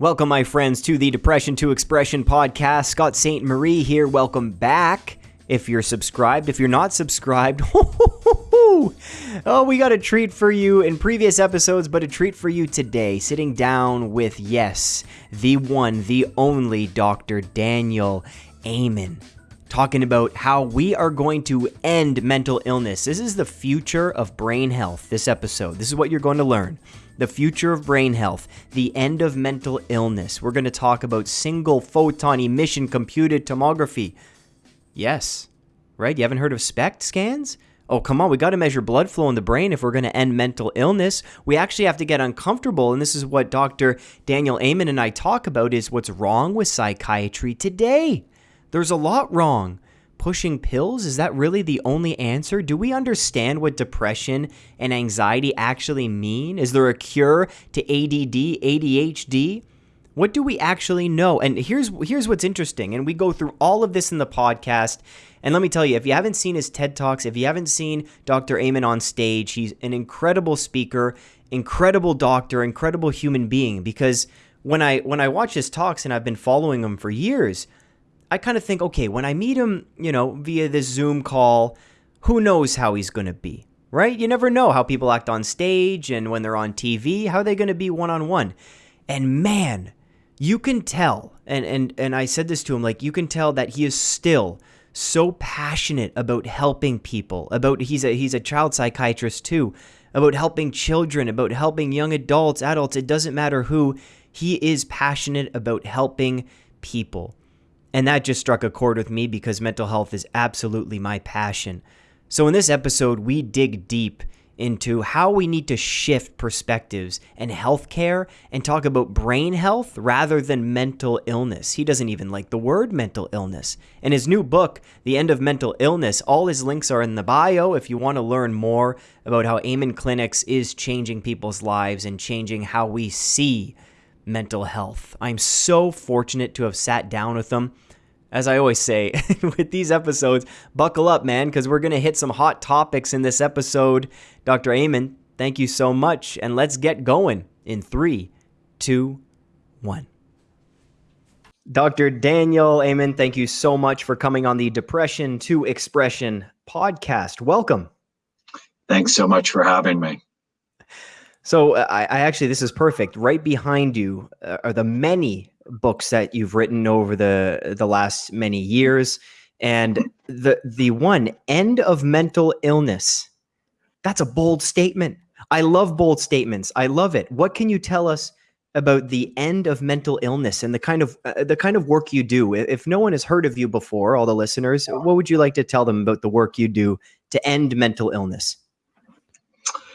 Welcome, my friends, to the Depression to Expression podcast. Scott St. Marie here. Welcome back. If you're subscribed, if you're not subscribed, oh, we got a treat for you in previous episodes, but a treat for you today. Sitting down with, yes, the one, the only Dr. Daniel Amen talking about how we are going to end mental illness. This is the future of brain health, this episode. This is what you're going to learn the future of brain health, the end of mental illness. We're going to talk about single photon emission computed tomography. Yes, right? You haven't heard of SPECT scans? Oh, come on, we got to measure blood flow in the brain if we're going to end mental illness. We actually have to get uncomfortable, and this is what Dr. Daniel Amen and I talk about is what's wrong with psychiatry today. There's a lot wrong pushing pills? Is that really the only answer? Do we understand what depression and anxiety actually mean? Is there a cure to ADD, ADHD? What do we actually know? And here's here's what's interesting. And we go through all of this in the podcast. And let me tell you, if you haven't seen his TED Talks, if you haven't seen Dr. Amen on stage, he's an incredible speaker, incredible doctor, incredible human being because when I when I watch his talks and I've been following him for years, I kind of think, okay, when I meet him, you know, via this Zoom call, who knows how he's going to be, right? You never know how people act on stage and when they're on TV, how are they going to be one on one? And man, you can tell, and, and, and I said this to him, like, you can tell that he is still so passionate about helping people, about he's a, he's a child psychiatrist too, about helping children, about helping young adults, adults, it doesn't matter who, he is passionate about helping people. And that just struck a chord with me because mental health is absolutely my passion. So, in this episode, we dig deep into how we need to shift perspectives and healthcare and talk about brain health rather than mental illness. He doesn't even like the word mental illness. In his new book, The End of Mental Illness, all his links are in the bio if you want to learn more about how Amen Clinics is changing people's lives and changing how we see mental health. I'm so fortunate to have sat down with them. As I always say with these episodes, buckle up, man, because we're going to hit some hot topics in this episode. Dr. Amen, thank you so much. And let's get going in three, two, one. Dr. Daniel Amen, thank you so much for coming on the Depression to Expression podcast. Welcome. Thanks so much for having me. So uh, I, I, actually, this is perfect. Right behind you uh, are the many books that you've written over the the last many years, and the the one end of mental illness. That's a bold statement. I love bold statements. I love it. What can you tell us about the end of mental illness and the kind of uh, the kind of work you do? If no one has heard of you before, all the listeners, what would you like to tell them about the work you do to end mental illness?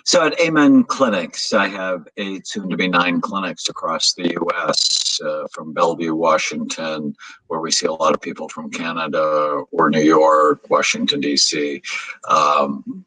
So at Amen Clinics, I have eight, soon to be nine clinics across the U.S. Uh, from Bellevue, Washington, where we see a lot of people from Canada or New York, Washington, D.C., um,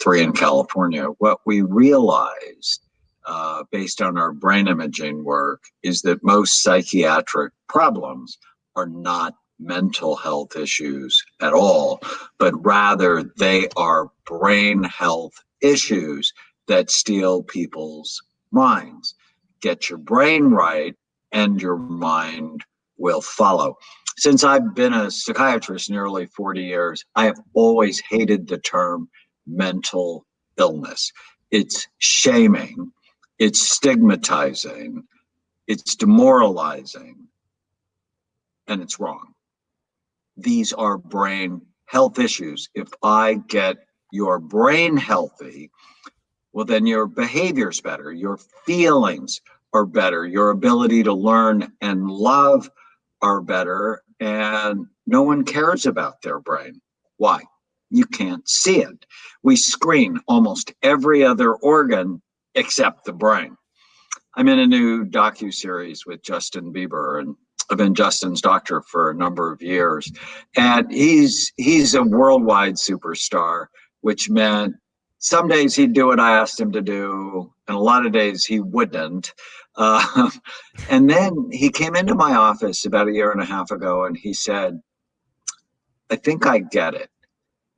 three in California. What we realized uh, based on our brain imaging work is that most psychiatric problems are not mental health issues at all, but rather they are brain health issues that steal people's minds. Get your brain right, and your mind will follow. Since I've been a psychiatrist nearly 40 years, I have always hated the term mental illness. It's shaming, it's stigmatizing, it's demoralizing, and it's wrong. These are brain health issues. If I get your brain healthy, well, then your behavior's better, your feelings are better, your ability to learn and love are better, and no one cares about their brain. Why? You can't see it. We screen almost every other organ except the brain. I'm in a new docu series with Justin Bieber, and I've been Justin's doctor for a number of years, and he's he's a worldwide superstar which meant some days he'd do what I asked him to do, and a lot of days he wouldn't. Uh, and then he came into my office about a year and a half ago and he said, I think I get it.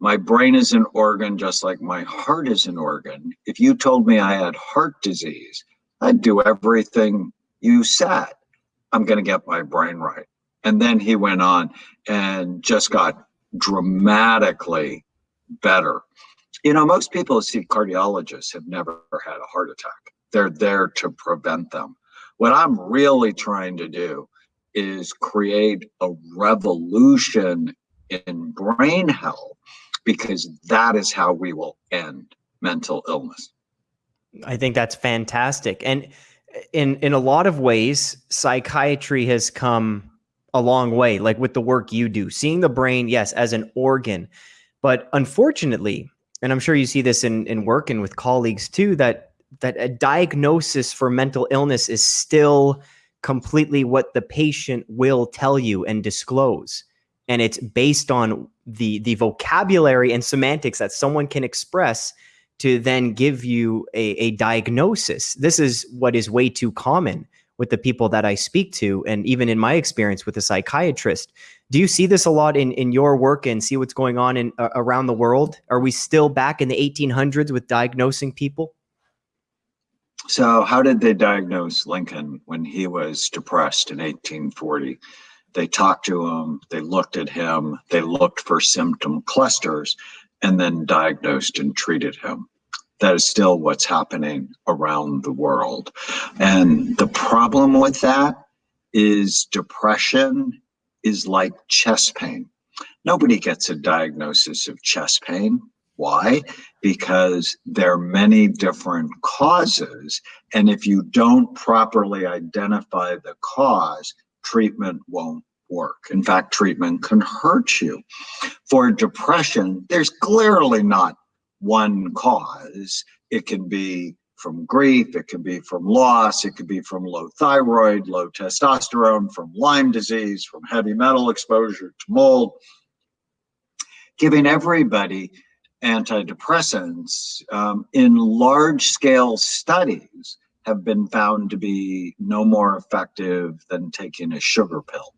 My brain is an organ just like my heart is an organ. If you told me I had heart disease, I'd do everything you said. I'm going to get my brain right. And then he went on and just got dramatically better. You know, most people who see cardiologists have never had a heart attack. They're there to prevent them. What I'm really trying to do is create a revolution in brain health because that is how we will end mental illness. I think that's fantastic. And in in a lot of ways, psychiatry has come a long way, like with the work you do, seeing the brain, yes, as an organ. But unfortunately, and I'm sure you see this in, in working with colleagues too, that that a diagnosis for mental illness is still completely what the patient will tell you and disclose. And it's based on the the vocabulary and semantics that someone can express to then give you a, a diagnosis. This is what is way too common with the people that I speak to, and even in my experience with a psychiatrist. Do you see this a lot in, in your work and see what's going on in uh, around the world? Are we still back in the 1800s with diagnosing people? So, how did they diagnose Lincoln when he was depressed in 1840? They talked to him, they looked at him, they looked for symptom clusters, and then diagnosed and treated him. That is still what's happening around the world. And the problem with that is depression is like chest pain. Nobody gets a diagnosis of chest pain. Why? Because there are many different causes. And if you don't properly identify the cause, treatment won't work. In fact, treatment can hurt you. For depression, there's clearly not one cause. It can be from grief, it can be from loss, it could be from low thyroid, low testosterone, from Lyme disease, from heavy metal exposure to mold. Giving everybody antidepressants um, in large scale studies have been found to be no more effective than taking a sugar pill.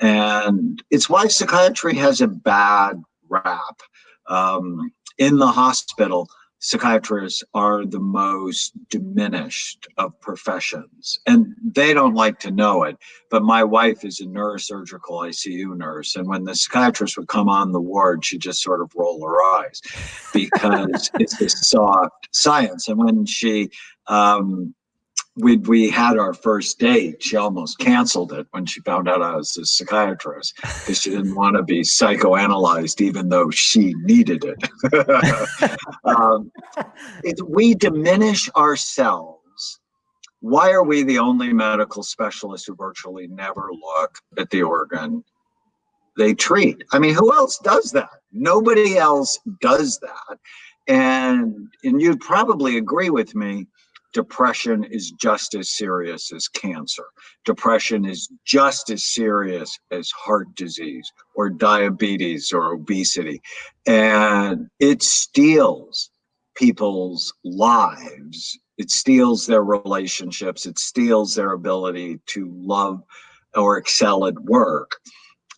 And it's why psychiatry has a bad rap. Um, in the hospital, psychiatrists are the most diminished of professions and they don't like to know it but my wife is a neurosurgical icu nurse and when the psychiatrist would come on the ward she'd just sort of roll her eyes because it's this soft science and when she um, we we had our first date. She almost canceled it when she found out I was a psychiatrist because she didn't want to be psychoanalyzed, even though she needed it. um. We diminish ourselves. Why are we the only medical specialists who virtually never look at the organ they treat? I mean, who else does that? Nobody else does that. And and you'd probably agree with me depression is just as serious as cancer. Depression is just as serious as heart disease or diabetes or obesity. And it steals people's lives. It steals their relationships. It steals their ability to love or excel at work.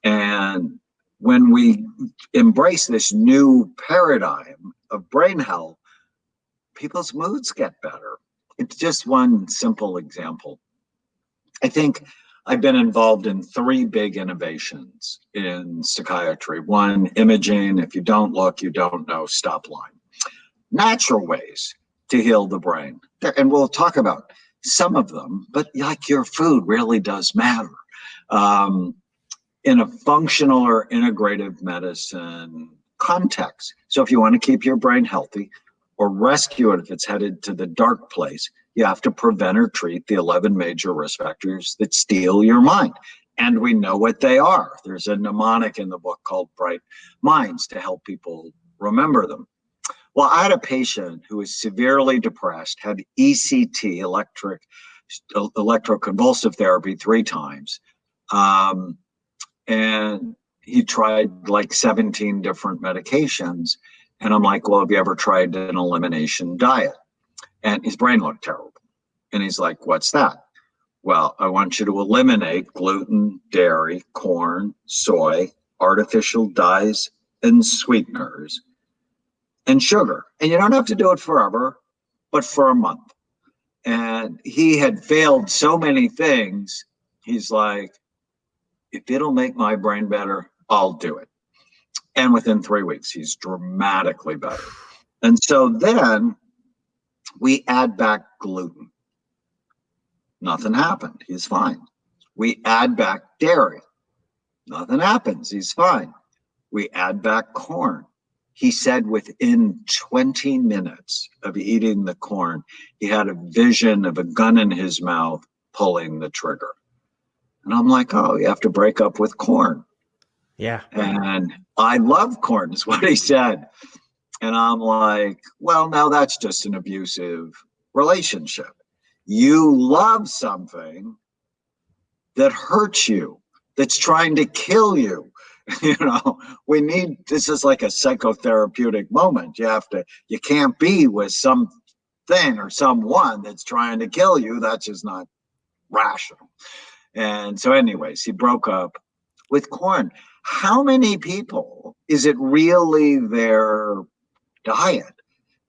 And when we embrace this new paradigm of brain health, people's moods get better it's just one simple example. I think I've been involved in three big innovations in psychiatry. One, imaging. If you don't look, you don't know. Stop line. Natural ways to heal the brain. And we'll talk about some of them, but like your food really does matter. Um, in a functional or integrative medicine context. So if you want to keep your brain healthy, or rescue it if it's headed to the dark place, you have to prevent or treat the 11 major risk factors that steal your mind. And we know what they are. There's a mnemonic in the book called Bright Minds to help people remember them. Well, I had a patient who was severely depressed, had ECT, electric electroconvulsive therapy, three times. Um, and he tried like 17 different medications and I'm like, well, have you ever tried an elimination diet? And his brain looked terrible. And he's like, what's that? Well, I want you to eliminate gluten, dairy, corn, soy, artificial dyes and sweeteners, and sugar. And you don't have to do it forever, but for a month. And he had failed so many things he's like, if it'll make my brain better, I'll do it. And within three weeks, he's dramatically better. And so then we add back gluten. Nothing happened. He's fine. We add back dairy. Nothing happens. He's fine. We add back corn. He said within 20 minutes of eating the corn, he had a vision of a gun in his mouth pulling the trigger. And I'm like, oh, you have to break up with corn. Yeah. And I love corn, is what he said. And I'm like, well, now that's just an abusive relationship. You love something that hurts you, that's trying to kill you. you know, we need this is like a psychotherapeutic moment. You have to, you can't be with something or someone that's trying to kill you. That's just not rational. And so, anyways, he broke up with corn. How many people is it really their diet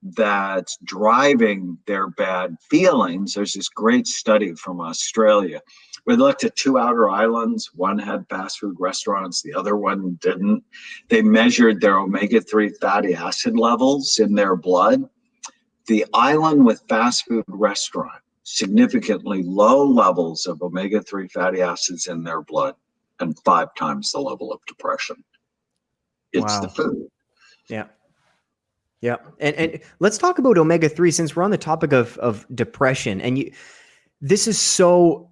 that's driving their bad feelings? There's this great study from Australia we looked at two outer islands. One had fast food restaurants, the other one didn't. They measured their omega 3 fatty acid levels in their blood. The island with fast food restaurant, significantly low levels of omega 3 fatty acids in their blood and five times the level of depression. It's wow. the food. Yeah. Yeah. And and let's talk about omega 3 since we're on the topic of of depression and you this is so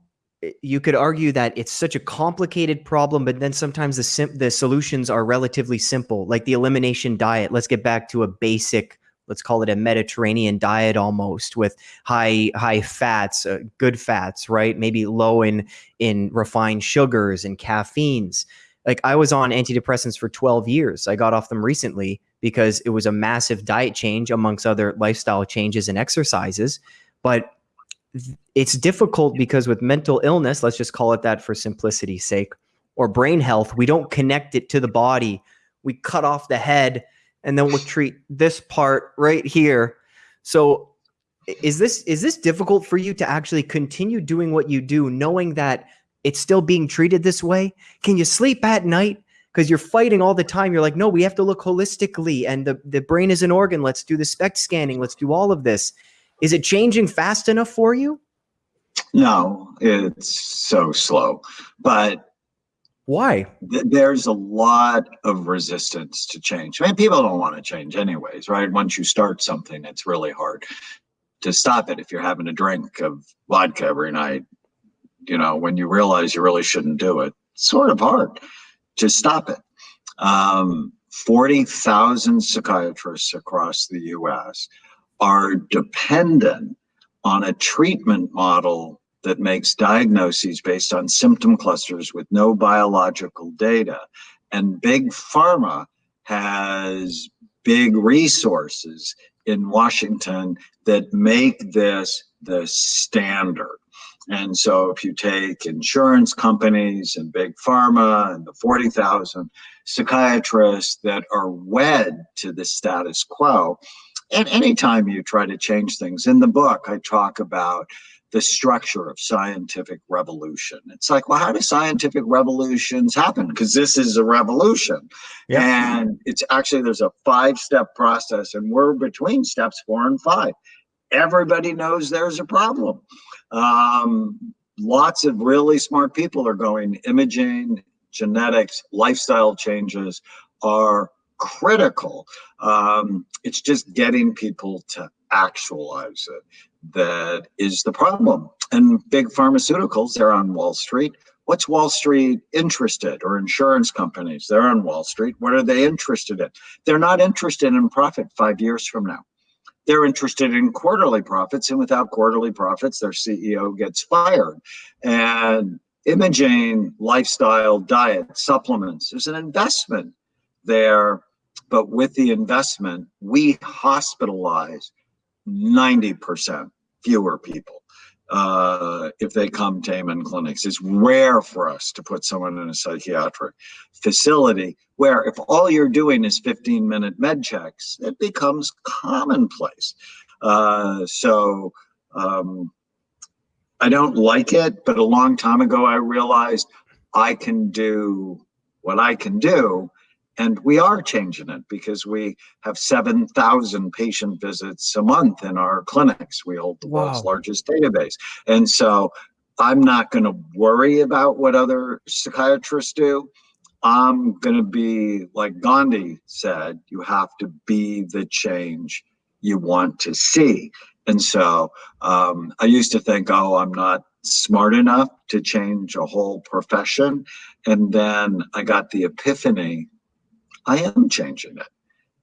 you could argue that it's such a complicated problem, but then sometimes the sim- the solutions are relatively simple, like the elimination diet. Let's get back to a basic, let's call it a Mediterranean diet almost, with high high fats, uh, good fats, right? Maybe low in in refined sugars and caffeines. Like I was on antidepressants for 12 years. I got off them recently because it was a massive diet change amongst other lifestyle changes and exercises, but it's difficult because with mental illness, let's just call it that for simplicity's sake, or brain health, we don't connect it to the body. We cut off the head and then we'll treat this part right here. So is this is this difficult for you to actually continue doing what you do knowing that it's still being treated this way? Can you sleep at night? Because you're fighting all the time. You're like, no, we have to look holistically, and the, the brain is an organ. Let's do the SPECT scanning. Let's do all of this. Is it changing fast enough for you? No, it's so slow. But why? There's a lot of resistance to change. I mean, people don't want to change anyways, right? Once you start something, it's really hard to stop it if you're having a drink of vodka every night. You know, when you realize you really shouldn't do it, sort of hard to stop it. Um, 40,000 psychiatrists across the US are dependent on a treatment model that makes diagnoses based on symptom clusters with no biological data. And big pharma has big resources in Washington that make this the standard. And so if you take insurance companies and big pharma and the 40,000 psychiatrists that are wed to the status quo, and anytime you try to change things in the book, I talk about the structure of scientific revolution. It's like, well, how do scientific revolutions happen? Because this is a revolution. Yeah. And it's actually, there's a five step process, and we're between steps four and five. Everybody knows there's a problem. Um, lots of really smart people are going imaging, genetics, lifestyle changes are critical. Um, it's just getting people to actualize it that is the problem. And big pharmaceuticals, they're on Wall Street. What's Wall Street interested or insurance companies? They're on Wall Street. What are they interested in? They're not interested in profit five years from now. They're interested in quarterly profits, and without quarterly profits, their CEO gets fired. And imaging, lifestyle, diet, supplements is an investment there but with the investment, we hospitalize 90% fewer people uh, if they come to Amen clinics. It's rare for us to put someone in a psychiatric facility where if all you're doing is 15 minute med checks, it becomes commonplace. Uh, so um, I don't like it, but a long time ago I realized I can do what I can do. And we are changing it because we have 7,000 patient visits a month in our clinics. We hold the wow. world's largest database. And so I'm not going to worry about what other psychiatrists do. I'm going to be, like Gandhi said, you have to be the change you want to see. And so um, I used to think, oh, I'm not smart enough to change a whole profession. And then I got the epiphany I am changing it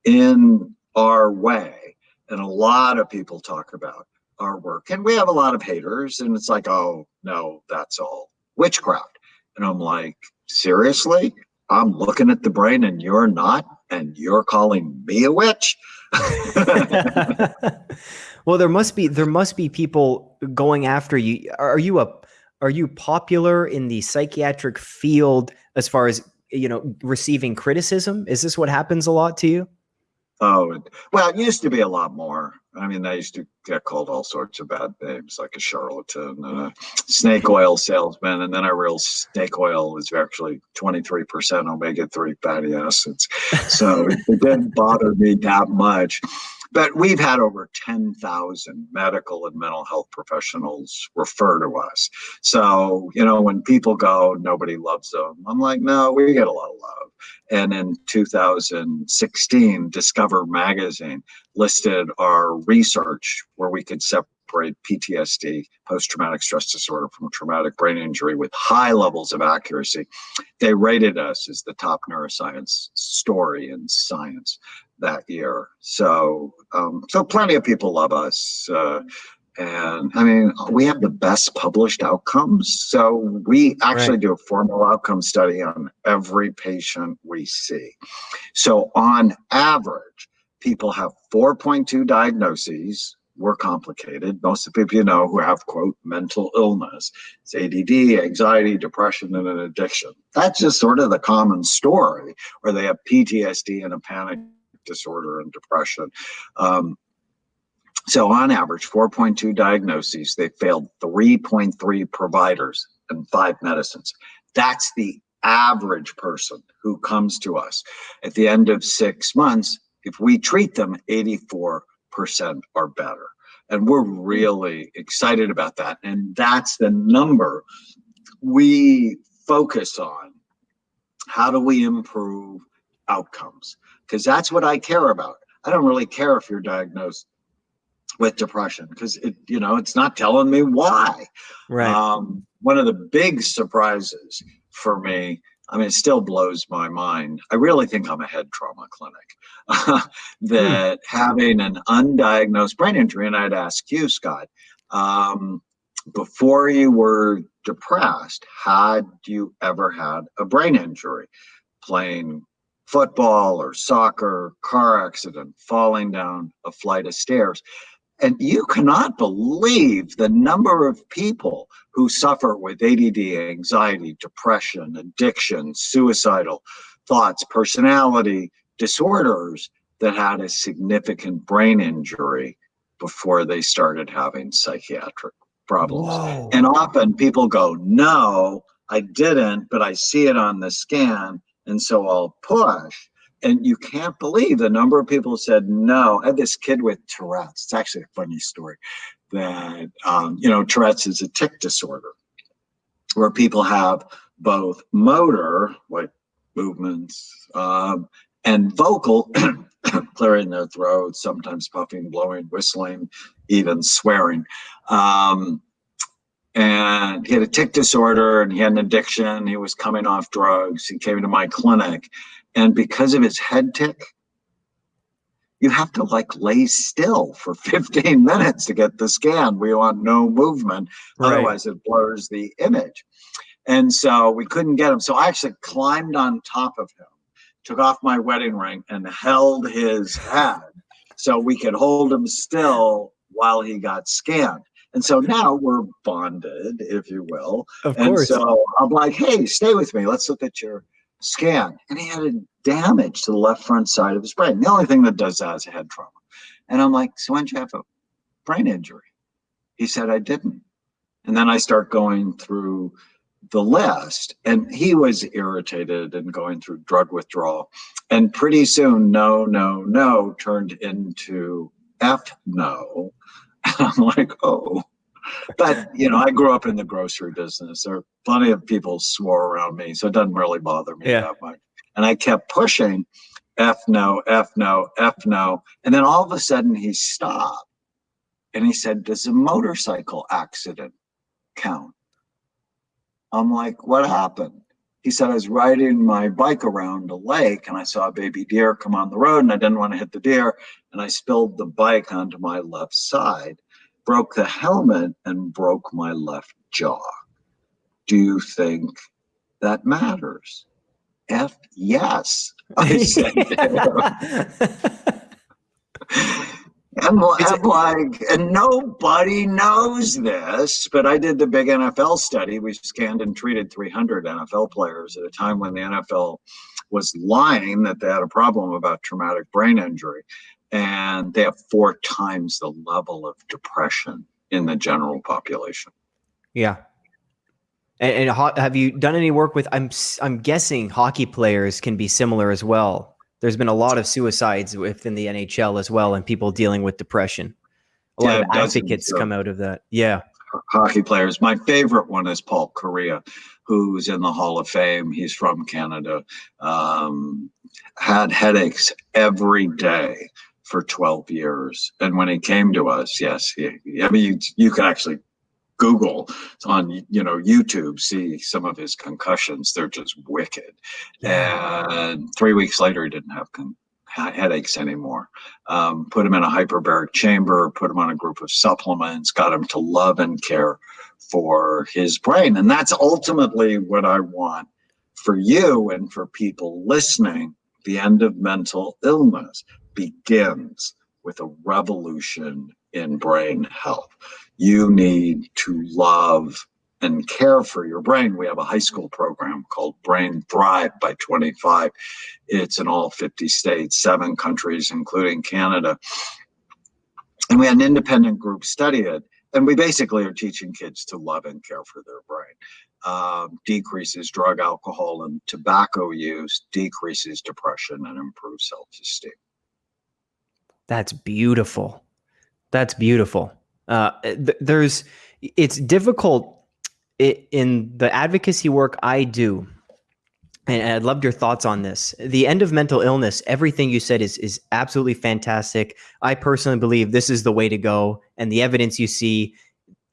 in our way. And a lot of people talk about our work. And we have a lot of haters, and it's like, oh, no, that's all witchcraft. And I'm like, seriously? I'm looking at the brain and you're not, and you're calling me a witch? well, there must be there must be people going after you. Are you a are you popular in the psychiatric field as far as you know receiving criticism? Is this what happens a lot to you? Oh, well, it used to be a lot more. I mean, I used to get called all sorts of bad names, like a charlatan and a snake oil salesman. And then I realized snake oil is actually 23% omega 3 fatty acids. So it didn't bother me that much. But we've had over 10,000 medical and mental health professionals refer to us. So, you know, when people go, nobody loves them, I'm like, no, we get a lot of love. And in 2016, Discover Magazine listed our research where we could separate PTSD, post traumatic stress disorder, from traumatic brain injury with high levels of accuracy. They rated us as the top neuroscience story in science that year. So, um, so plenty of people love us. Uh, and I mean, we have the best published outcomes. So we actually right. do a formal outcome study on every patient we see. So on average, people have 4.2 diagnoses. We're complicated. Most of the people you know who have, quote, mental illness. It's ADD, anxiety, depression, and an addiction. That's just sort of the common story, or they have PTSD and a panic disorder and depression. Um, so on average, 4.2 diagnoses, they failed 3.3 providers and five medicines. That's the average person who comes to us. At the end of six months, if we treat them, 84% are better. And we're really excited about that. And that's the number we focus on. How do we improve outcomes? because that's what I care about. I don't really care if you're diagnosed with depression because it, you know, it's not telling me why. Right. Um, one of the big surprises for me, I mean, it still blows my mind. I really think I'm a head trauma clinic. that hmm. having an undiagnosed brain injury, and I'd ask you, Scott, um, before you were depressed, had you ever had a brain injury? Playing football or soccer, car accident, falling down a flight of stairs. And you cannot believe the number of people who suffer with ADD, anxiety, depression, addiction, suicidal thoughts, personality disorders that had a significant brain injury before they started having psychiatric problems. Whoa. And often people go, No, I didn't, but I see it on the scan and so I'll push. And you can't believe the number of people said no. I had this kid with Tourette's. It's actually a funny story that, um, you know, Tourette's is a tic disorder where people have both motor, like movements, um, and vocal, clearing their throat, sometimes puffing, blowing, whistling, even swearing. Um, and he had a tic disorder and he had an addiction. He was coming off drugs. He came to my clinic. And because of his head tic, you have to like lay still for 15 minutes to get the scan. We want no movement, right. otherwise it blurs the image. And so we couldn't get him. So I actually climbed on top of him, took off my wedding ring, and held his head so we could hold him still while he got scanned. And so now we're bonded, if you will. Of and course. so I'm like, hey, stay with me. Let's look at your scan. And he had a damage to the left front side of his brain. The only thing that does that is a head trauma. And I'm like, so when did you have a brain injury? He said, I didn't. And then I start going through the list and he was irritated and going through drug withdrawal. And pretty soon, no, no, no turned into F no. I'm like, oh. But, you know, I grew up in the grocery business. There are plenty of people swore around me, so it doesn't really bother me yeah. that much. And I kept pushing F no, F no, F no. And then all of a sudden he stopped and he said, Does a motorcycle accident count? I'm like, What happened? He said, I was riding my bike around a lake and I saw a baby deer come on the road and I didn't want to hit the deer. And I spilled the bike onto my left side, broke the helmet, and broke my left jaw. Do you think that matters? F yes. I said. I'm, I'm like, and nobody knows this, but I did the big NFL study. We scanned and treated 300 NFL players at a time when the NFL was lying that they had a problem about traumatic brain injury. And they have four times the level of depression in the general population. Yeah. And, and have you done any work with? I'm I'm guessing hockey players can be similar as well there's been a lot of suicides within the NHL as well, and people dealing with depression. A yeah, lot of advocates come out of that. Yeah. Hockey players. My favorite one is Paul Kariya, who's in the Hall of Fame. He's from Canada. Um, had headaches every day for 12 years. And when he came to us, yes, he, I mean, you, you can actually Google on you know YouTube, see some of his concussions. They're just wicked. And three weeks later, he didn't have con- headaches anymore. Um, put him in a hyperbaric chamber, put him on a group of supplements, got him to love and care for his brain, and that's ultimately what I want for you and for people listening. The end of mental illness begins with a revolution in brain health you need to love and care for your brain. We have a high school program called Brain Thrive by 25. It's in all 50 states, seven countries, including Canada. And we had an independent group study it. And we basically are teaching kids to love and care for their brain. Um, decreases drug, alcohol, and tobacco use, decreases depression, and improves self esteem. That's beautiful. That's beautiful. Uh, th- there's it's difficult in the advocacy work I do. And I'd love your thoughts on this. The end of mental illness, everything you said is is absolutely fantastic. I personally believe this is the way to go. And the evidence you see,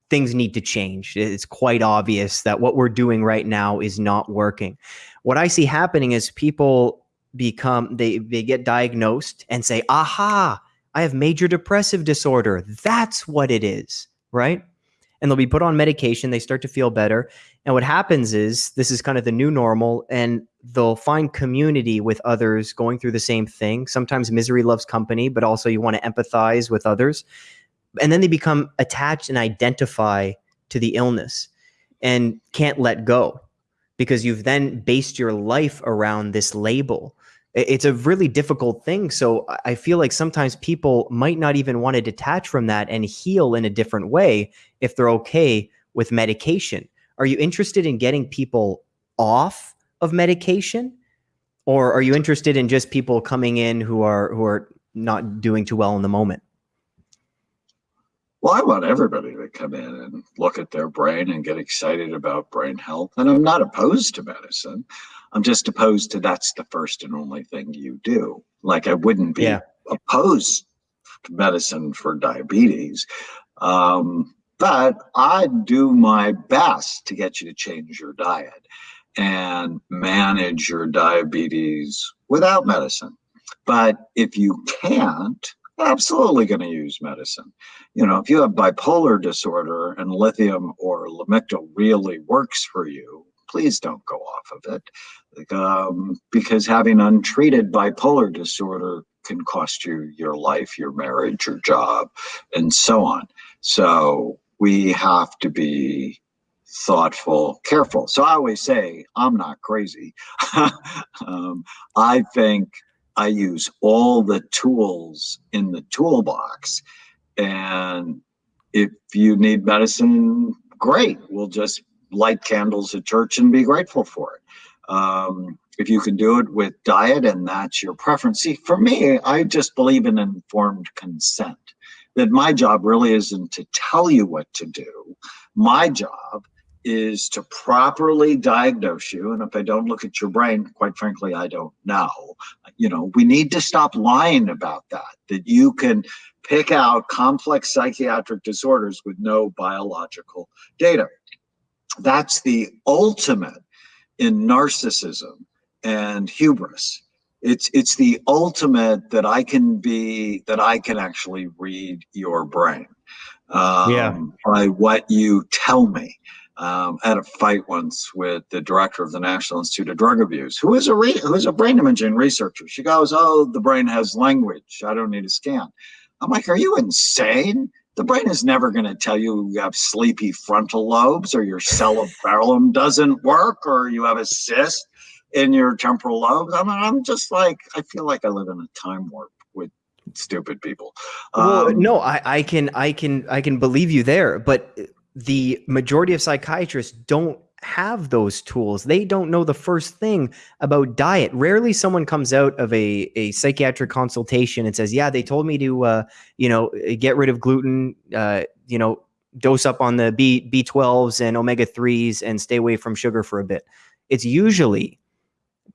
things need to change. It's quite obvious that what we're doing right now is not working. What I see happening is people become they they get diagnosed and say, aha, I have major depressive disorder. That's what it is, right? And they'll be put on medication. They start to feel better. And what happens is this is kind of the new normal, and they'll find community with others going through the same thing. Sometimes misery loves company, but also you want to empathize with others. And then they become attached and identify to the illness and can't let go because you've then based your life around this label it's a really difficult thing. So I feel like sometimes people might not even want to detach from that and heal in a different way if they're okay with medication. Are you interested in getting people off of medication? Or are you interested in just people coming in who are who are not doing too well in the moment? Well, I want everybody to come in and look at their brain and get excited about brain health. And I'm not opposed to medicine. I'm just opposed to that's the first and only thing you do. Like I wouldn't be yeah. opposed to medicine for diabetes. Um, but I do my best to get you to change your diet and manage your diabetes without medicine. But if you can't, absolutely going to use medicine. You know, if you have bipolar disorder and lithium or Lamictal really works for you, please don't go off of it um, because having untreated bipolar disorder can cost you your life, your marriage, your job, and so on. So we have to be thoughtful, careful. So I always say, I'm not crazy. um, I think I use all the tools in the toolbox. And if you need medicine, great. We'll just light candles at church and be grateful for it. Um, if you can do it with diet and that's your preference. See, for me, I just believe in informed consent. That my job really isn't to tell you what to do. My job is to properly diagnose you. And if I don't look at your brain, quite frankly, I don't know. You know, we need to stop lying about that, that you can pick out complex psychiatric disorders with no biological data. That's the ultimate in narcissism and hubris. It's it's the ultimate that I can be that I can actually read your brain um, yeah. by what you tell me. Um, I had a fight once with the director of the National Institute of Drug Abuse, who is a who is a brain imaging researcher. She goes, "Oh, the brain has language. I don't need a scan." I'm like, "Are you insane? The brain is never going to tell you you have sleepy frontal lobes, or your cerebellum doesn't work, or you have a cyst." in your temporal lobes. I mean, I'm just like, I feel like I live in a time warp with stupid people. Well, um, no, I, I can, I can, I can believe you there, but the majority of psychiatrists don't have those tools. They don't know the first thing about diet. Rarely someone comes out of a, a psychiatric consultation and says, yeah, they told me to, uh, you know, get rid of gluten, uh, you know, dose up on the B, B12s and omega 3s and stay away from sugar for a bit. It's usually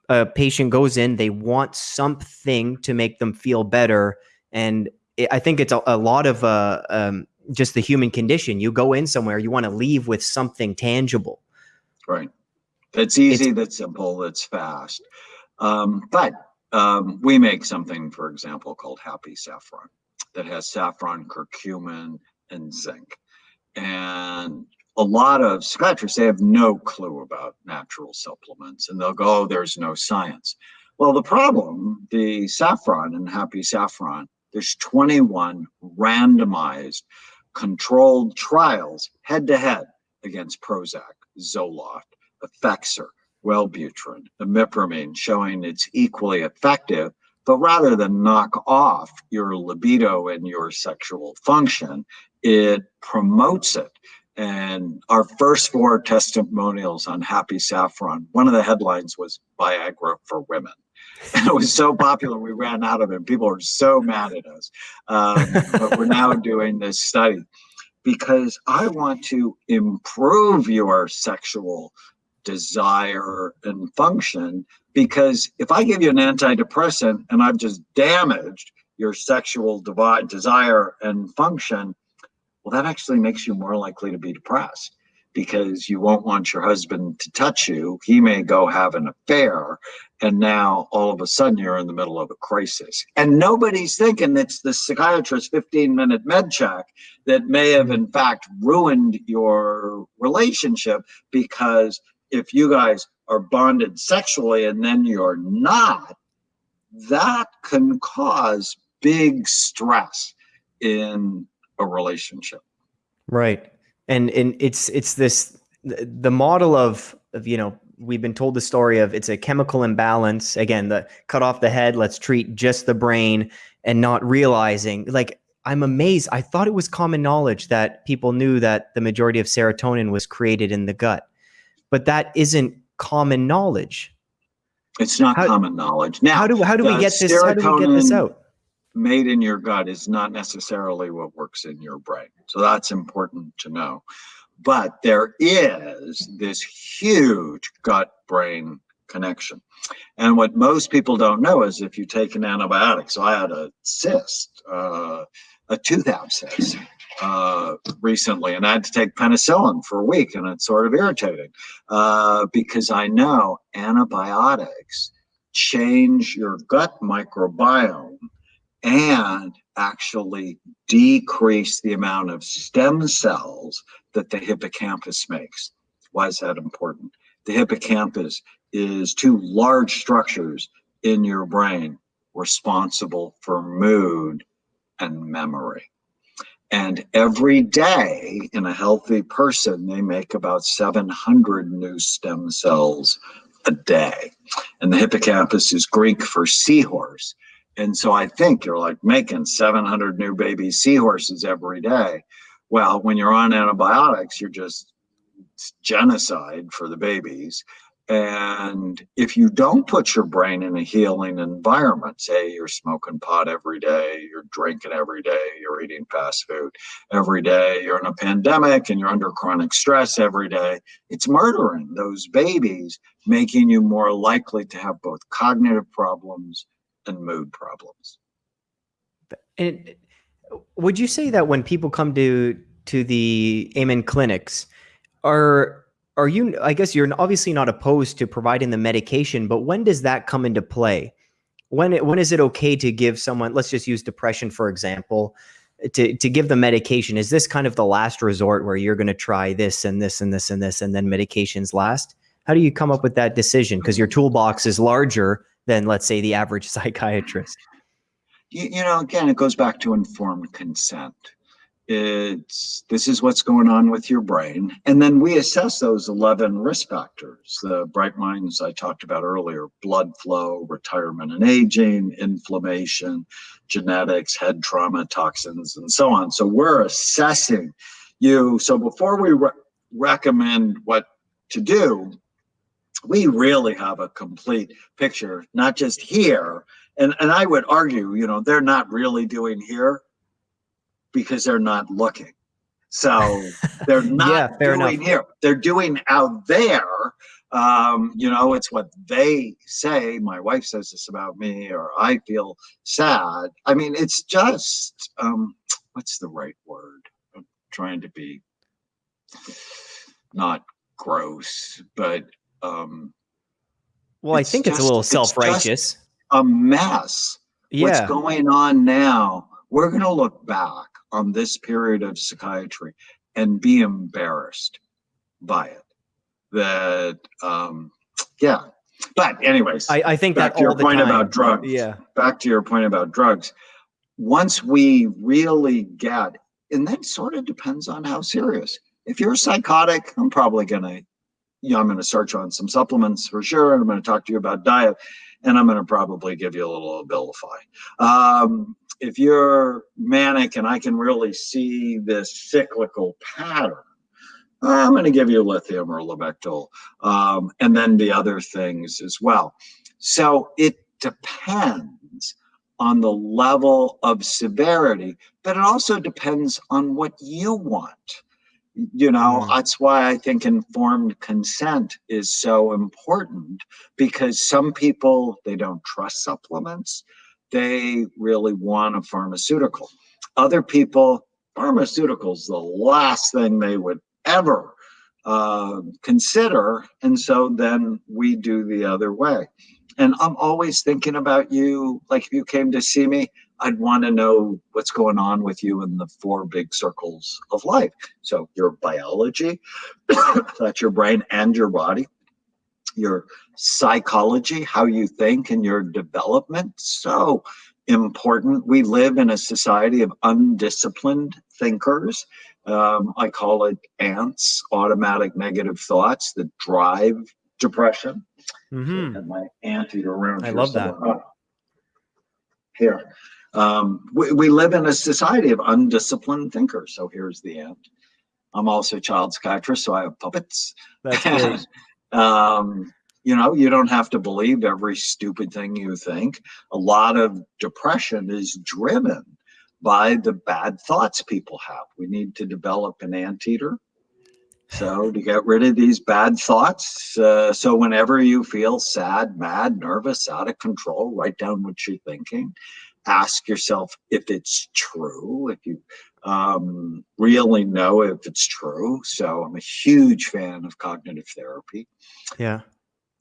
a patient goes in, they want something to make them feel better. And it, I think it's a, a lot of uh, um, just the human condition. You go in somewhere, you want to leave with something tangible. Right. It's easy, it's, that's simple, that's fast. Um, but um, we make something, for example, called Happy Saffron that has saffron, curcumin, and zinc. And a lot of psychiatrists, they have no clue about natural supplements and they'll go, oh, there's no science. Well, the problem, the saffron and happy saffron, there's 21 randomized controlled trials head to head against Prozac, Zoloft, Effexor, Wellbutrin, imipramine, showing it's equally effective. But rather than knock off your libido and your sexual function, it promotes it. And our first four testimonials on Happy Saffron, one of the headlines was Viagra for Women. And it was so popular, we ran out of it. People were so mad at us. Um, but we're now doing this study because I want to improve your sexual desire and function. Because if I give you an antidepressant and I've just damaged your sexual desire and function, well, that actually makes you more likely to be depressed because you won't want your husband to touch you. He may go have an affair. And now all of a sudden you're in the middle of a crisis. And nobody's thinking it's the psychiatrist's 15 minute med check that may have, in fact, ruined your relationship because if you guys are bonded sexually and then you're not, that can cause big stress in a relationship. Right. And and it's it's this the model of of you know we've been told the story of it's a chemical imbalance. Again the cut off the head let's treat just the brain and not realizing like i'm amazed. I thought it was common knowledge that people knew that the majority of serotonin was created in the gut but that isn't common knowledge. It's not how, common knowledge. Now how do how do we get this how do we get this out made in your gut is not necessarily what works in your brain. So that's important to know. But there is this huge gut brain connection. And what most people don't know is if you take an antibiotic, so I had a cyst, uh, a tooth abscess uh, recently, and I had to take penicillin for a week, and it's sort of irritating uh, because I know antibiotics change your gut microbiome and actually decrease the amount of stem cells that the hippocampus makes. Why is that important? The hippocampus is two large structures in your brain responsible for mood and memory. And every day in a healthy person, they make about 700 new stem cells a day. And the hippocampus is Greek for seahorse. And so I think you're like making 700 new baby seahorses every day. Well, when you're on antibiotics, you're just genocide for the babies. And if you don't put your brain in a healing environment, say you're smoking pot every day, you're drinking every day, you're eating fast food every day, you're in a pandemic and you're under chronic stress every day, it's murdering those babies, making you more likely to have both cognitive problems and mood problems. And would you say that when people come to to the Amen clinics, are are you i guess you're obviously not opposed to providing the medication but when does that come into play? When when is it okay to give someone let's just use depression for example to to give the medication. Is this kind of the last resort where you're going to try this and this and this and this and then medications last? How do you come up with that decision? Because your toolbox is larger than let's say the average psychiatrist. You, you know again it goes back to informed consent. It's this is what's going on with your brain. And then we assess those 11 risk factors the bright minds i talked about earlier blood flow retirement and aging inflammation genetics head trauma toxins and so on. So we're assessing you. So before we re recommend what to do we really have a complete picture not just here and and i would argue you know they're not really doing here because they're not looking. So they're not yeah, doing enough. here. They're doing out there. Um, you know, it's what they say. My wife says this about me, or I feel sad. I mean, it's just um, what's the right word? I'm trying to be not gross, but um, well, I think just, it's a little self-righteous. A mess. Yeah. What's going on now? We're going to look back on this period of psychiatry and be embarrassed by it. That, um, yeah. But anyways, I, I think back that to your point time, about drugs. Yeah. Back to your point about drugs. Once we really get, and that sort of depends on how serious. If you're psychotic, I'm probably gonna, know, I'm gonna search on some supplements for sure, and I'm gonna talk to you about diet, and I'm gonna probably give you a little Abilify. Um, if you're manic and I can really see this cyclical pattern, I'm going to give you lithium or Lamictal, um, and then the other things as well. So it depends on the level of severity, but it also depends on what you want. You know, mm. that's why I think informed consent is so important because some people, they don't trust supplements they really want a pharmaceutical. Other people, pharmaceuticals, the last thing they would ever uh, consider. And so then we do the other way. And I'm always thinking about you. Like if you came to see me, I'd want to know what's going on with you in the four big circles of life. So your biology, that's your brain and your body your psychology, how you think and your development. So important. We live in a society of undisciplined thinkers. Um, I call it ants, automatic negative thoughts that drive depression. Mm-hmm. And my anteater around. I love that. Here. Um, we, we live in a society of undisciplined thinkers. So here's the ant. I'm also a child psychiatrist, so I have puppets. That's great. Um, you know, you don't have to believe every stupid thing you think. A lot of depression is driven by the bad thoughts people have. We need to develop an anteater. So to get rid of these bad thoughts, uh, so whenever you feel sad, mad, nervous, out of control, write down what you're thinking. Ask yourself if it's true, if you um, really know if it's true. So I'm a huge fan of cognitive therapy. Yeah.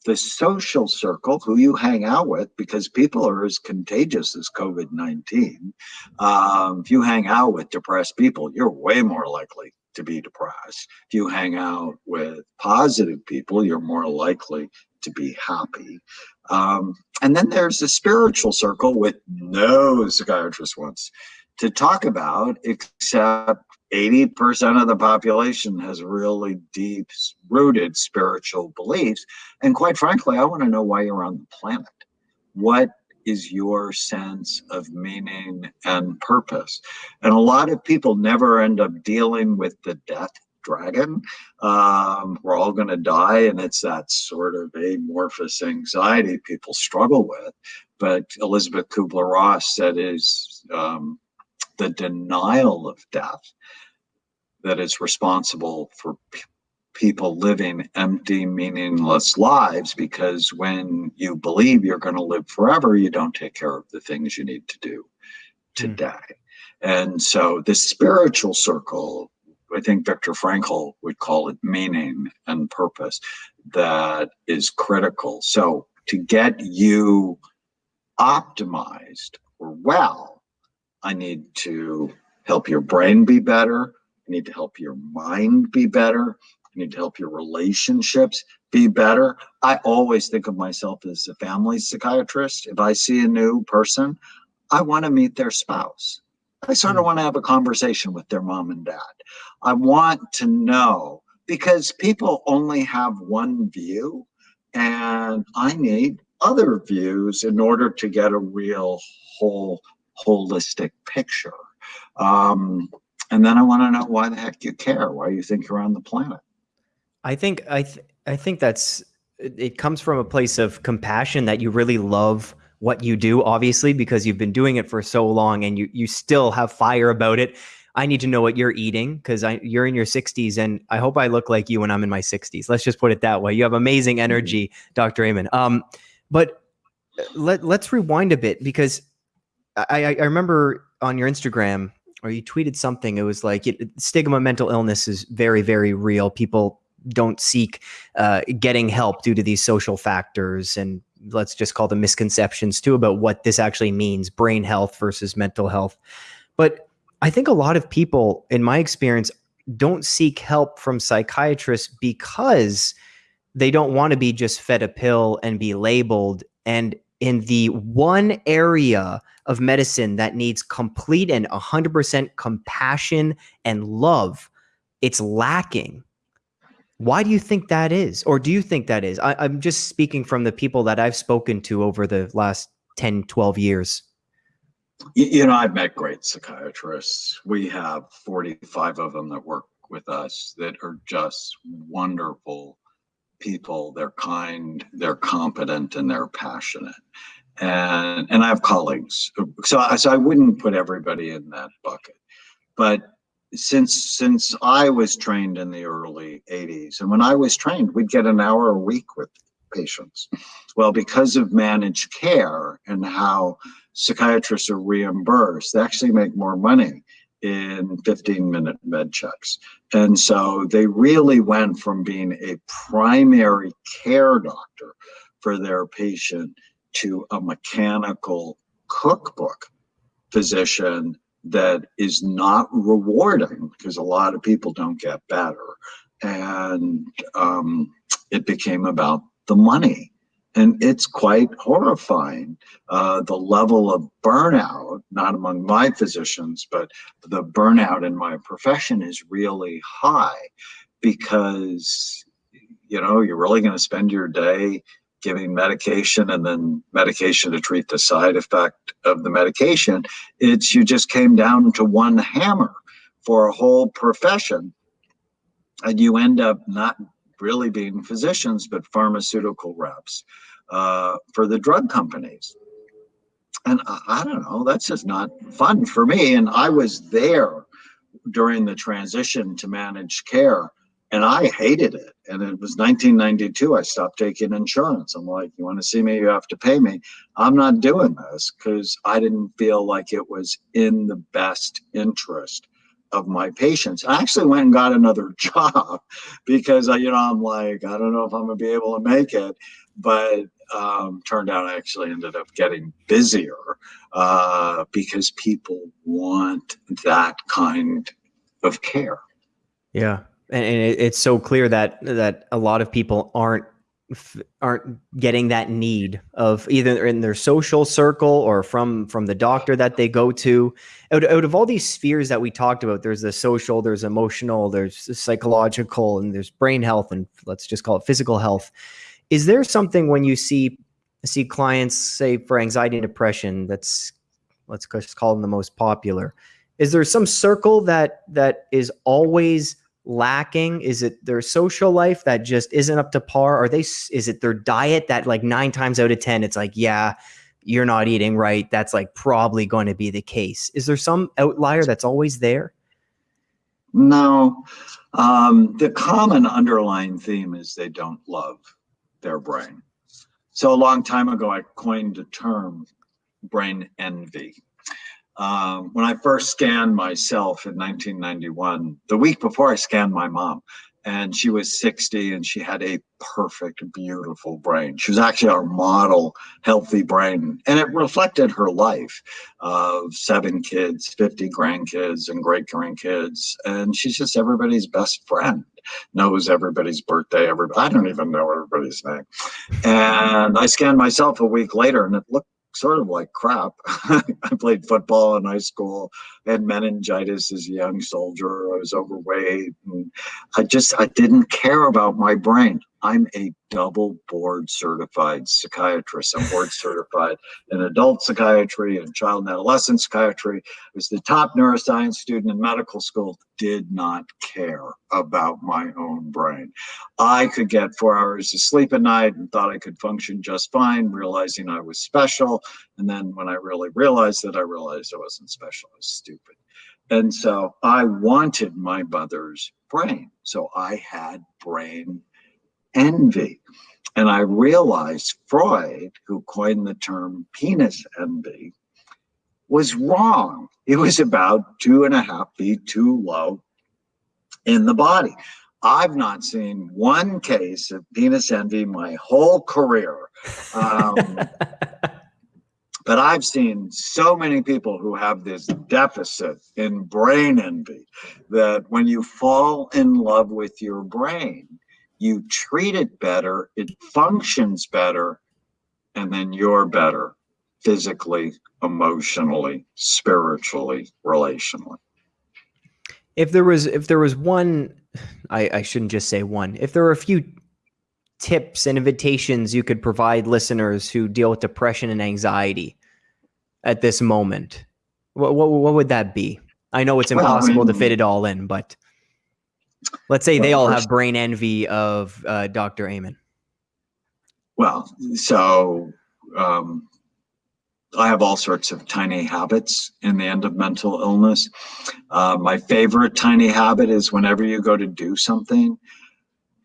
The social circle, who you hang out with, because people are as contagious as COVID 19. Um, if you hang out with depressed people, you're way more likely to be depressed. If you hang out with positive people, you're more likely to be happy. Um, and then there's the spiritual circle with no psychiatrist wants to talk about, except 80% of the population has really deep rooted spiritual beliefs. And quite frankly, I want to know why you're on the planet. What is your sense of meaning and purpose? And a lot of people never end up dealing with the death dragon. Um, we're all going to die, and it's that sort of amorphous anxiety people struggle with. But Elisabeth Kübler-Ross said is um, the denial of death that is responsible for people living empty, meaningless lives because when you believe you're going to live forever, you don't take care of the things you need to do today. Mm. And so the spiritual circle, I think Viktor Frankl would call it meaning and purpose, that is critical. So to get you optimized or well, I need to help your brain be better. I need to help your mind be better. I need to help your relationships be better. I always think of myself as a family psychiatrist. If I see a new person, I want to meet their spouse. I sort of hmm. want to have a conversation with their mom and dad. I want to know because people only have one view, and I need other views in order to get a real whole holistic picture. Um, and then I want to know why the heck you care, why you think you're on the planet. I think I th I think that's it comes from a place of compassion that you really love what you do, obviously, because you've been doing it for so long and you you still have fire about it. I need to know what you're eating because you're in your 60s and I hope I look like you when I'm in my 60s. Let's just put it that way. You have amazing mm-hmm. energy. Dr. Amen. Um, but uh, let let's rewind a bit because I, I remember on your Instagram or you tweeted something. It was like it, stigma, mental illness is very, very real. People don't seek uh, getting help due to these social factors and let's just call them misconceptions too about what this actually means brain health versus mental health. But i think a lot of people in my experience don't seek help from psychiatrists because they don't want to be just fed a pill and be labeled. And in the one area of medicine that needs complete and 100% compassion and love it's lacking why do you think that is? Or do you think that is? I, am just speaking from the people that I've spoken to over the last 10, 12 years. You know, I've met great psychiatrists. We have 45 of them that work with us that are just wonderful people. They're kind, they're competent, and they're passionate. And and I have colleagues. So, I, so I wouldn't put everybody in that bucket. But since since I was trained in the early 80s, and when I was trained, we'd get an hour a week with patients. Well, because of managed care and how psychiatrists are reimbursed, they actually make more money in 15 minute med checks. And so they really went from being a primary care doctor for their patient to a mechanical cookbook physician that is not rewarding because a lot of people don't get better. And um, it became about the money. And it's quite horrifying. Uh, the level of burnout, not among my physicians, but the burnout in my profession is really high because, you know, you're really going to spend your day giving medication and then medication to treat the side effect of the medication. It's you just came down to one hammer for a whole profession. And you end up not really being physicians, but pharmaceutical reps uh, for the drug companies. And I, I don't know, that's just not fun for me. And I was there during the transition to managed care and I hated it. And it was 1992. I stopped taking insurance. I'm like, you want to see me? You have to pay me. I'm not doing this because I didn't feel like it was in the best interest of my patients. I actually went and got another job because I, you know, I'm like, I don't know if I'm gonna be able to make it, but um, turned out I actually ended up getting busier uh, because people want that kind of care. Yeah, and, and it, it's so clear that that a lot of people aren't aren't getting that need of either in their social circle or from from the doctor that they go to out, out of all these spheres that we talked about there's the social there's emotional there's psychological and there's brain health and let's just call it physical health is there something when you see see clients say for anxiety and depression, that's let's just call them the most popular. Is there some circle that that is always lacking? Is it their social life that just isn't up to par? Are they is it their diet that like 9 times out of 10 it's like, yeah, you're not eating right. That's like probably going to be the case. Is there some outlier that's always there? No. Um, the common underlying theme is they don't love their brain. So a long time ago, I coined the term brain envy. Um, when I first scanned myself in 1991, the week before I scanned my mom, and she was 60 and she had a perfect, beautiful brain. She was actually our model healthy brain. And it reflected her life of seven kids, 50 grandkids, and great grandkids. And she's just everybody's best friend, knows everybody's birthday. Everybody, I don't even know everybody's name. And I scanned myself a week later and it looked sort of like crap. I played football in high school, I had meningitis as a young soldier, I was overweight, and I just I didn't care about my brain. I'm a double board certified psychiatrist. I'm board certified in adult psychiatry and child and adolescent psychiatry. I was the top neuroscience student in medical school, did not care about my own brain. I could get four hours of sleep at night and thought I could function just fine, realizing I was special. And then when I really realized that, I realized I wasn't special, I was stupid. And so I wanted my mother's brain. So I had brain envy. And I realized Freud, who coined the term penis envy, was wrong. It was about two and a half feet too low in the body. I've not seen one case of penis envy my whole career. Um, but I've seen so many people who have this deficit in brain envy that when you fall in love with your brain, you treat it better, it functions better, and then you're better physically, emotionally, spiritually, relationally. If there was if there was one I, I shouldn't just say one, if there were a few tips and invitations you could provide listeners who deal with depression and anxiety at this moment, what what, what would that be? I know it's impossible well, I mean, to fit it all in, but Let's say well, they all have brain envy of uh, Dr. Amen. Well, so um, I have all sorts of tiny habits in the end of mental illness. Uh, my favorite tiny habit is whenever you go to do something,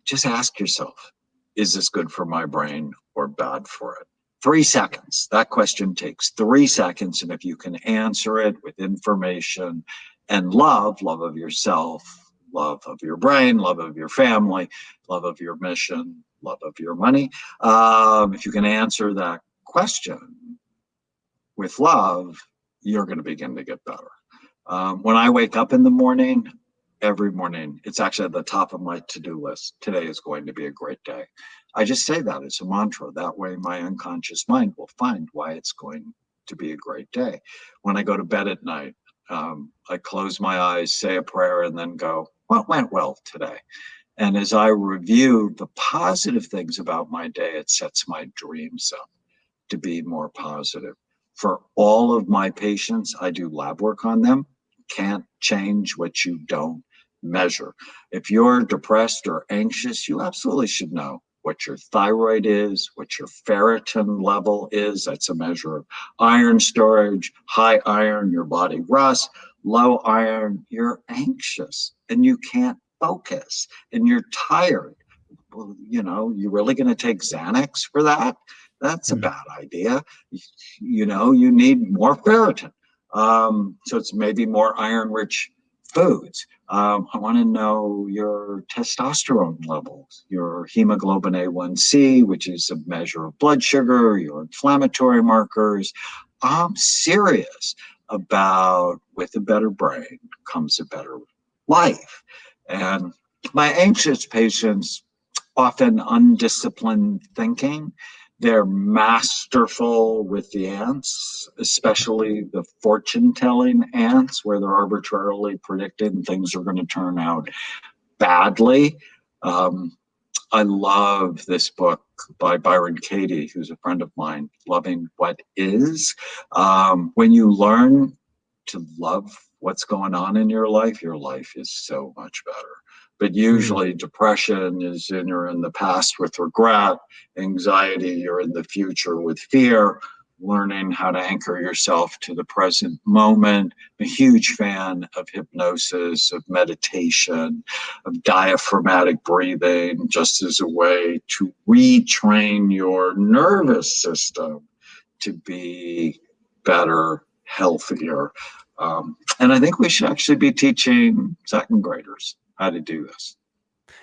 just ask yourself, is this good for my brain or bad for it? Three seconds. That question takes three seconds. And if you can answer it with information and love, love of yourself, love of your brain, love of your family, love of your mission, love of your money. Um, if you can answer that question with love, you're going to begin to get better. Um, when I wake up in the morning, every morning, it's actually at the top of my to-do list. Today is going to be a great day. I just say that as a mantra. That way my unconscious mind will find why it's going to be a great day. When I go to bed at night, um, I close my eyes, say a prayer, and then go, what went well today? And as I review the positive things about my day, it sets my dreams up to be more positive. For all of my patients, I do lab work on them. Can't change what you don't measure. If you're depressed or anxious, you absolutely should know what your thyroid is, what your ferritin level is. That's a measure of iron storage, high iron, your body rust, low iron, you're anxious and you can't focus and you're tired. Well, you know, you really going to take Xanax for that? That's a hmm. bad idea. You know, you need more ferritin. Um, so it's maybe more iron rich foods. Um, I want to know your testosterone levels, your hemoglobin A1C, which is a measure of blood sugar, your inflammatory markers. I'm serious about with a better brain comes a better life. And my anxious patients, often undisciplined thinking, they're masterful with the ants, especially the fortune telling ants, where they're arbitrarily predicted and things are going to turn out badly. Um, I love this book by Byron Katie, who's a friend of mine, Loving What Is. Um, when you learn to love what's going on in your life, your life is so much better. But hmm. usually, mm. depression is in you're in the past with regret, anxiety, you're in the future with fear learning how to anchor yourself to the present moment. I'm a huge fan of hypnosis, of meditation, of diaphragmatic breathing, just as a way to retrain your nervous system to be better, healthier. Um, and I think we should actually be teaching second graders how to do this.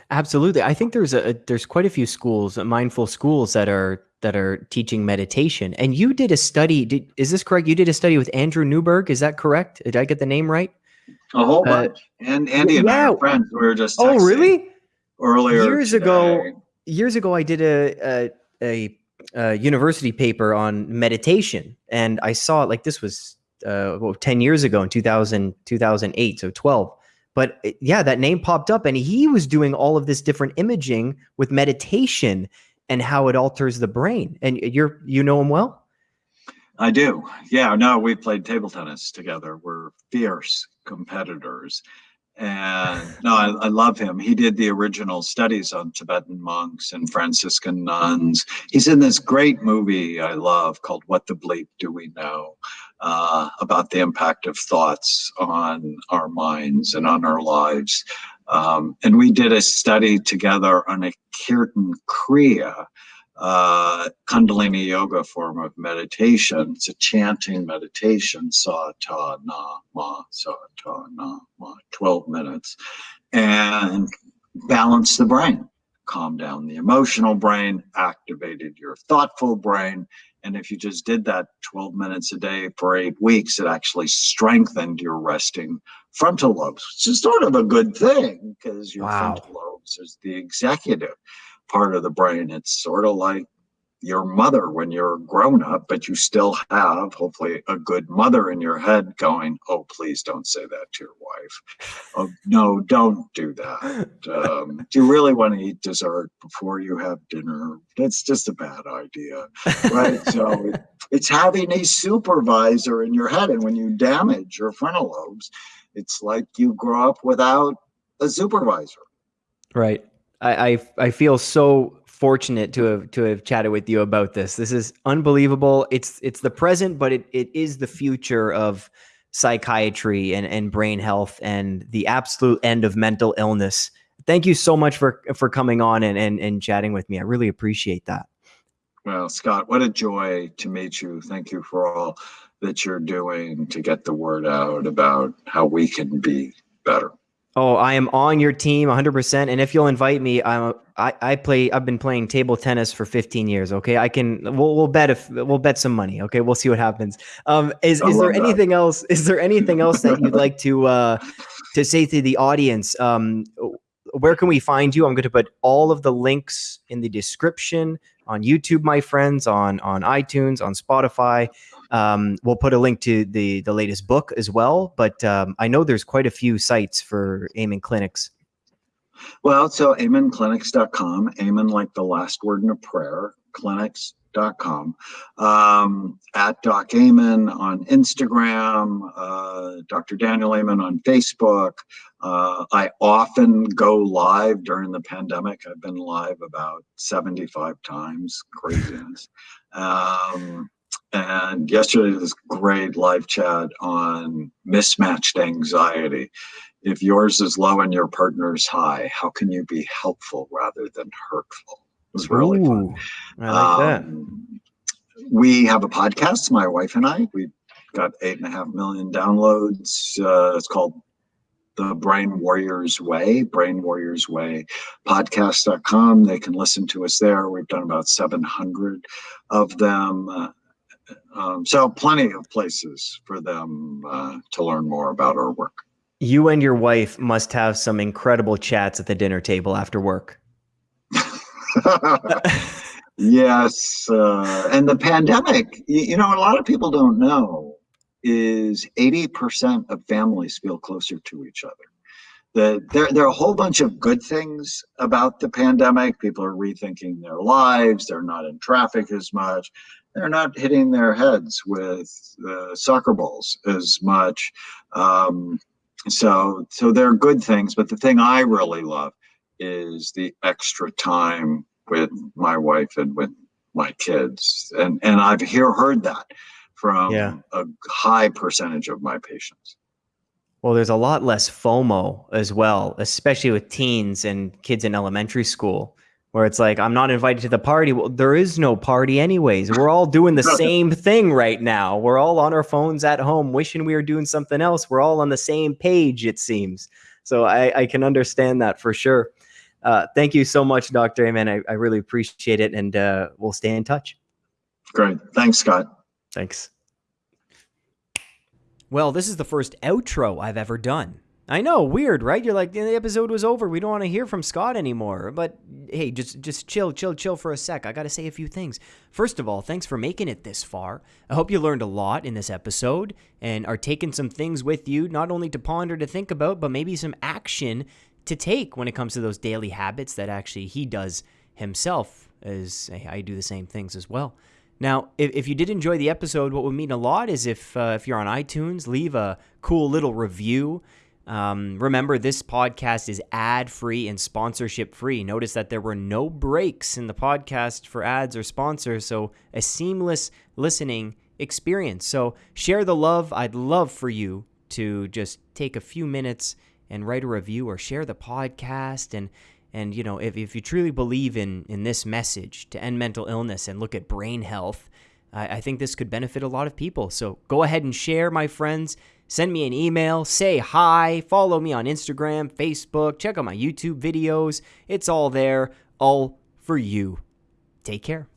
Absolutely. I think there's a there's quite a few schools, mindful schools that are that are teaching meditation. And you did a study. Did, is this correct? You did a study with Andrew Newberg. Is that correct? Did I get the name right? A whole uh, bunch. And Andy and yeah. I are friends. We were just oh really earlier years today. ago. Years ago, I did a, a, a a university paper on meditation, and I saw it like this was uh, well, 10 years ago in 2000, 2008, so 12. But yeah, that name popped up, and he was doing all of this different imaging with meditation and how it alters the brain. And you're you know him well. I do. Yeah. No, we played table tennis together. We're fierce competitors. And no, I, I, love him. He did the original studies on Tibetan monks and Franciscan nuns. He's in this great movie I love called What the Bleep Do We Know? Uh, about the impact of thoughts on our minds and on our lives. Um, and we did a study together on a Kirtan Kriya, uh, Kundalini yoga form of meditation. It's a chanting meditation, sa ta na ma, sa ta na ma, 12 minutes, and balance the brain, calm down the emotional brain, activated your thoughtful brain. And if you just did that 12 minutes a day for eight weeks, it actually strengthened your resting frontal lobes, which is sort of a good thing because your wow. frontal lobes is the executive part of the brain. It's sort of like your mother when you're grown up, but you still have hopefully a good mother in your head going, Oh, please don't say that to your wife. Oh, no, don't do that. Um, do you really want to eat dessert before you have dinner? That's just a bad idea. Right. so it's having a supervisor in your head. And when you damage your frontal lobes, it's like you grow up without a supervisor. Right. I, I, I feel so fortunate to have to have chatted with you about this. This is unbelievable. It's it's the present, but it, it is the future of psychiatry and, and brain health and the absolute end of mental illness. Thank you so much for for coming on and, and, and chatting with me. I really appreciate that. Well, Scott, what a joy to meet you. Thank you for all that you're doing to get the word out about how we can be better. Oh, I am on your team 100%. And if you'll invite me, I'm, I, I play, I've been playing table tennis for 15 years. Okay. I can, we'll, we'll bet if we'll bet some money. Okay. We'll see what happens. Um, is, is there anything that. else? Is there anything else that you'd like to, uh, to say to the audience? Um, where can we find you? I'm going to put all of the links in the description on YouTube, my friends, on on iTunes, on Spotify. Um, we'll put a link to the the latest book as well. But um, I know there's quite a few sites for Amen Clinics. Well, so amenclinics.com, Amen like the last word in a prayer, clinics.com, um, at Doc Amen on Instagram, uh, Dr. Daniel Amen on Facebook. Uh, I often go live during the pandemic. I've been live about 75 times, craziness. Um, and yesterday was great live chat on mismatched anxiety. If yours is low and your partner's high, how can you be helpful rather than hurtful? Was really Ooh, fun. I like um, that. We have a podcast, my wife and I. We got eight and a half million downloads. Uh, it's called the Brain Warriors Way, Brain Warriors Way podcast.com. They can listen to us there. We've done about 700 of them. Uh, um, so plenty of places for them uh, to learn more about our work. You and your wife must have some incredible chats at the dinner table after work. yes, uh, and the pandemic. You, you know, a lot of people don't know is 80% of families feel closer to each other. the, there, there are a whole bunch of good things about the pandemic. People are rethinking their lives. They're not in traffic as much. They're not hitting their heads with uh, soccer balls as much. Um, so, so there are good things. But the thing I really love is the extra time with my wife and with my kids, and and I've hear heard that from yeah. a high percentage of my patients. Well, there's a lot less FOMO as well, especially with teens and kids in elementary school, where it's like, I'm not invited to the party. Well, there is no party, anyways. We're all doing the same thing right now. We're all on our phones at home, wishing we were doing something else. We're all on the same page, it seems. So I, I can understand that for sure. Uh, thank you so much, Dr. Amen. I, I really appreciate it, and uh, we'll stay in touch. Great. Thanks, Scott. Thanks. Well, this is the first outro I've ever done. I know, weird, right? You're like, the episode was over. We don't want to hear from Scott anymore. But hey, just just chill, chill, chill for a sec. I got to say a few things. First of all, thanks for making it this far. I hope you learned a lot in this episode and are taking some things with you, not only to ponder, to think about, but maybe some action to take when it comes to those daily habits that actually he does himself, as I do the same things as well. Now, if, if you did enjoy the episode, what would mean a lot is if uh, if you're on iTunes, leave a cool little review. Um, remember, this podcast is ad free and sponsorship free. Notice that there were no breaks in the podcast for ads or sponsors, so a seamless listening experience. So share the love. I'd love for you to just take a few minutes and write a review or share the podcast and and you know, if, if you truly believe in in this message to end mental illness and look at brain health, I, I think this could benefit a lot of people. So go ahead and share, my friends. Send me an email, say hi, follow me on Instagram, Facebook, check out my YouTube videos. It's all there, all for you. Take care.